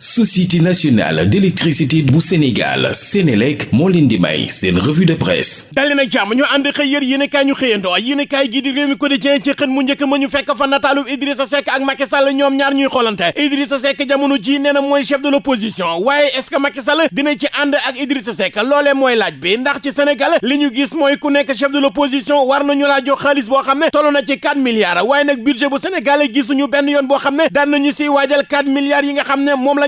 société nationale d'électricité bu Sénégal Sénélec moo leen di may seen revue de presse. Dali nag jàmm ñu ànd xëy yër yéenekaay ñu xëyandoo. Yéenekaay gi di Rewmi Quotidien ci xën mu njëkk ma ñu fekk fa nataalu Idrissa Seck ak Macky Sall ñoom ñaar ñuy xoolante. Idrissa Seck jamono ji nee na mooy chef de l'opposition. Waaye est-ce que Macky Sall dina ci ànd ak Idrissa Seck? Loolee mooy laaj bi. Ndax ci Sénégal li ñu gis mooy ku nekk chef de l'opposition war nañu laa jox xaalis boo xam ne na ci 4 milliards. Waaye nag budget bu Sénégal gisuñu benn yoon boo xam ne daan nañu si waajal 4 milliards yi nga xam ne la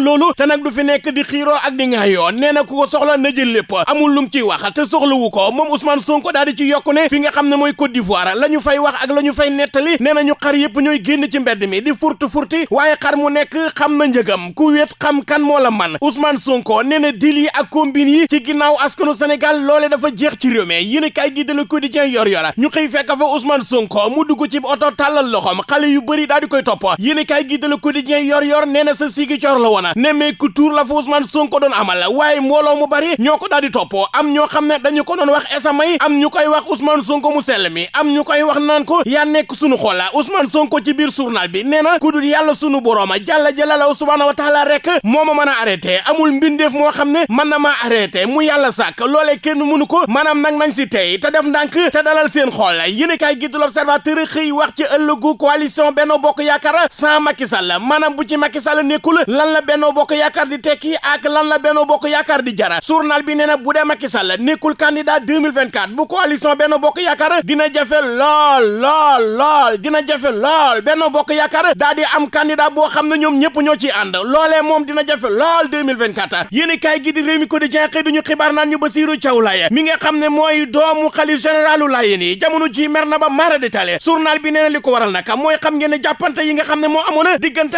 loolu te nag du fi nekk di xiiroo ak di ngaayoo nee na ku ko soxla na jël lépp. amul lum ciy wax te soxlawu ko. moom Ousmane Sonko daal di ci yokku ne fi nga xam ne mooy Côte d'Ivoire la ñu fay wax ak la ñu fay na ñu xar yëpp ñooy génn ci mbedd mi di furti furti waaye xar mu nekk xam na njëgam. ku wéet xam kan moo la man. Ousmane Sonko nee na dil ak combine yi ci ginnaaw askanu Sénégal loole dafa jeex ci réew mi. yéen kay gi de Le Quotidien yor yora. ñu xëy fekk fa Ousmane Sonko mu dugg ci oto tàllal loxom xale yu bëri daal di koy topp. yéen kay gi de Le Quotidien yor yor nee sa sigi cor la ne mais ku tuur la fa Ousmane Sonko doon amal. Waaye mbooloo mu bari ñoo ko topp. Am ñoo xam ne dañu ko doon wax esamay am ñu wax Ousmane Sonko mu sell mi am ñu wax naan ko yaa nekk sunu xoola Ousmane Sonko ci biir journal bi nee na ku dul yàlla sunu borooma jàlla jëlala subhaanahu wa taala rek moo ma a arrêté. Amul mbindeef moo xam ne mën na maa arrêté. Mu yàlla sàkk. Loolee kenn mënu ko maanaam nag nañ si tey te def ndànk te dalal seen xool yéen kay gi du l'Observateur xëy wax ci ëllëgu coalition Benno Bokk Yaakaar sans Macky Sall. Maanaam bu ci Macky Sall lan la Benno Bokk Yaakaar di tekki ak lan la Benno Bokk Yaakaar di jara. Journal bi nee na bu dee Macky Sall nekkul candidat 2024 bu coalition Benno Bokk Yaakaar dina jafe lool lool lool dina jafe lool. Benno Bokk Yaakaar daa di am candidat boo xam ne ñoom ñëpp ñoo ciy ànd. Loolee moom dina jafe lool 2024 yéen kaay gi di Rewmi Quotidien xëy duñu xibaar naan ñu Bassirou Thiaw Laye mi nga xam ne mooy doomu xalif généralu Layène yi jamono ji mer na ba mara détaillé. Journal bi nee na li ko waral nag mooy xam ngeen ne jàppante yi nga xam ne moo amoon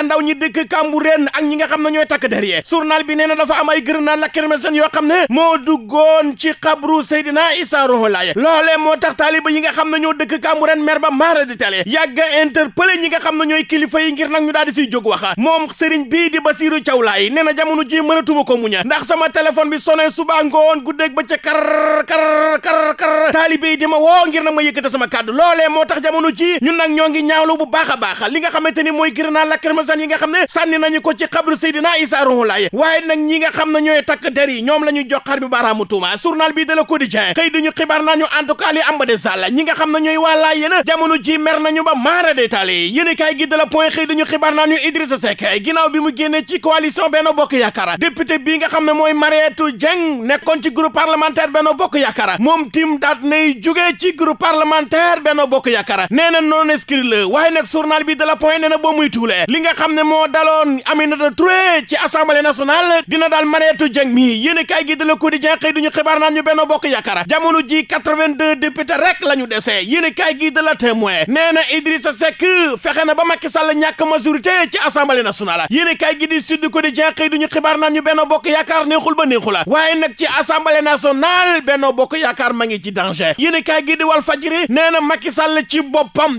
ndaw ñi dëkk Cambérène ak ñi nga xam ne ñooy takk derrière journal bi nee na dafa am ay grenade lacrymogène yoo xam ne. Moo duggoon ci xabru Seydina Issa Rouhou Laye loolee moo tax taaliba yi nga xam ne ñoo dëkk Cambérène mer ba mara détaillé yàgg interpellé ñi nga xam ne ñooy kilifa yi ngir nag ñu daal di siy jóg wax moom sëriñ bii di Bassirou Thiaw Laye nee na jamono ji mënatuma ko muña ndax sama téléphone bi sonné suba ngoon guddeeg ba ca kar kar kar kar. Taalibe yi di ma woo ngir nag ma yëkkate sama kàddu. Loolee moo tax jamono ji ñun nag ñoo ngi ñaawlu bu baax a baax. Li nga xamante ni mooy grenade lacrymogène yi nga xam ne sànni nañu ko ci xabru Seydina Issa Rouhou Laye waaye nag ñi nga xam ne ñooy takk der yi ñoom la ñu jox xar bi baaraamu tuuma journal bi de Le Quotidien xëy duñu xibaar nañu en tout cas li am ba de sàll ñi nga waa laay yéen jamono ji mer nañu ba maara détaillé yéen kaay gi de la point xëy duñu xibaar nañu Idrissa Seck ginnaaw bi mu génnee ci coalition Bokk Yaakaar député bii nga xam ne mooy Mariétou Dieng nekkoon ci groupe parlementaire Benno Bokk Yaakaar moom tim daat nay jugee ci groupe parlementaire Benno Bokk Yaakaar nee na non inscrit la waaye nag journal bi de la point nee na boo muy tuulee li nga moo daloon Aminata Touré ci assemblée nationale dina daal mareetu jëng mi yéen kaay gi de Le Quotidien xëy duñu xibaar naan ñu Benno Bokk Yaakaar jamono ji 82 député rek la ñu dese yéen kaay gi de La Témoin nee na Idrissa Seck fexe na ba Macky Sall ñàkk majorité ci assemblée nationale yéen kaay gi di Sud Quotidien xëy duñu xibaar naan ñu Benno Bokk Yaakaar neexul ba neexul waaye nag ci assemblée nationale Benno Bokk Yaakaar ma ngi ci danger yéen kaay gi di Walf Fadjri nee na Macky Sall ci boppam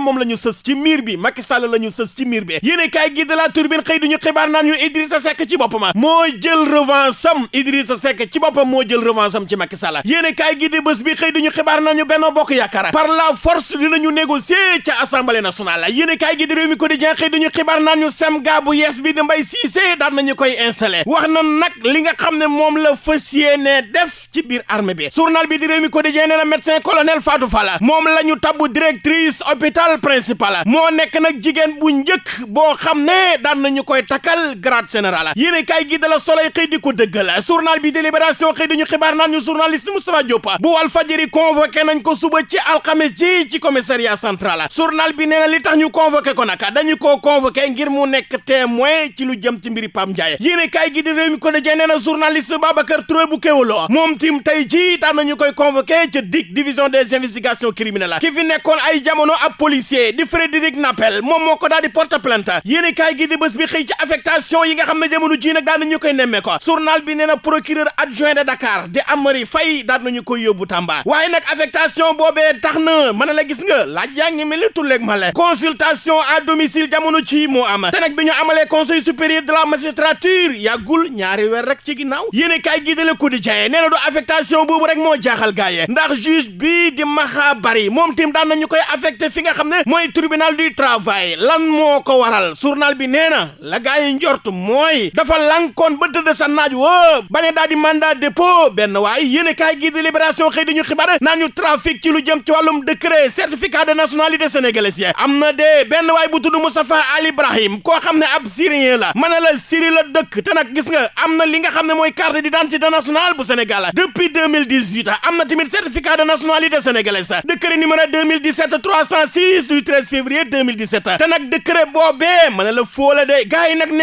moom la ñu sës ci miir bi Macky Sall la ñu sës ci miir La Tribune xëy duñu xibaar naan ñu Idrissa Seck ci boppam moo jël revanche am Idrissa Seck ci boppam moo jël revanche am ci Macky Sall yéen kaay gi di bés bi xëy duñu xibaar nañu Benno Bokk Yaakaar par la force dinañu négocier ca assemblée nationale yéen kaay gi di Rewmi Quotidien xëy duñu xibaar nañu semga bu yees bi di Mbaye Cissé daan nañu koy installé wax na nag li nga xam ne moom la fas yéene def ci biir armée bi journal bi di Rewmi Quotidien nee na médecin colonel Fatou Fall moom la ñu tabbu directrice hôpital principal moo nekk nag jigéen bu njëkk boo xam ne daan nañu koy takkal grade général. Yéen kaay gi de la Soleil xëy di ko dëggal. Journal bi délibération xëy dañu xibaar naan ñu journaliste Moustapha Diop bu Walf Fadjri convoqué nañ ko suba ci alxames ji ci commissariat central. Journal bi nee na li tax ñu convoqué ko nag dañu koo convoqué ngir mu nekk témoin ci lu jëm ci mbiri Pam Ndiaye. Yéen kaay gi di Rewmi Quotidien nee na journaliste Babacar Touré bu Kéwoulo moom tim tey ji daan nañu koy convoqué ca DIC division des investigations criminelles. Ki fi nekkoon ay jamono ab policier di Frédéric Nappel moom moo ko di porte plainte. Yéen kaay gi di bés bi xëy ci affectation affectation yi nga xam ne jamono ji nag daan nañu koy nemmee ko journal bi nee na procureur adjoint de Dakar di Amary Faye daan nañu koy yóbbu Tamba. waaye nag affectation boobee tax na mën a la gis nga laaj yaa ngi mel ni tulleeg male. consultation à domicile jamono ci moo am. te nag bi ñu amalee conseil supérieur de la magistrature yàggul ñaari weer rek ci ginnaaw. yéenekaay gi de Le Quotidien nee na du affectation boobu rek moo jaaxal gaaye ndax juge bii di Maxa Bari moom tim daan nañu koy affecté fi nga xam ne mooy tribunal du travail. lan moo ko waral? journal bi nee na njort mooy dafa lankoon ba tëdd sa naaj woo bañ a benn waaye yéen kaay gi di dañu xibaar naan ñu trafic ci lu jëm ci wàllum décret certificat de nationalité sénégalaise yi. am na de benn waay bu tudd Moustapha Ali Ibrahim koo xam ne ab syrien la. mën na la Syrie la dëkk te gis nga am na li nga xam ne mooy carte d'identité nationale bu Sénégal. depuis 2018 am na tamit certificat de nationalité sénégalaise. décret numéro 2017 306 du 13 février 2017 te nag décret boobee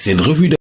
C'est une revue de